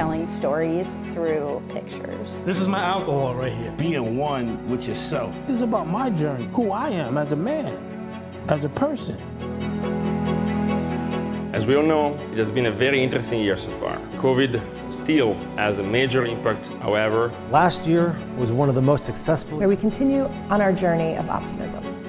Telling stories through pictures. This is my alcohol right here. Being one with yourself. This is about my journey, who I am as a man, as a person. As we all know, it has been a very interesting year so far. COVID still has a major impact, however. Last year was one of the most successful. Where we continue on our journey of optimism.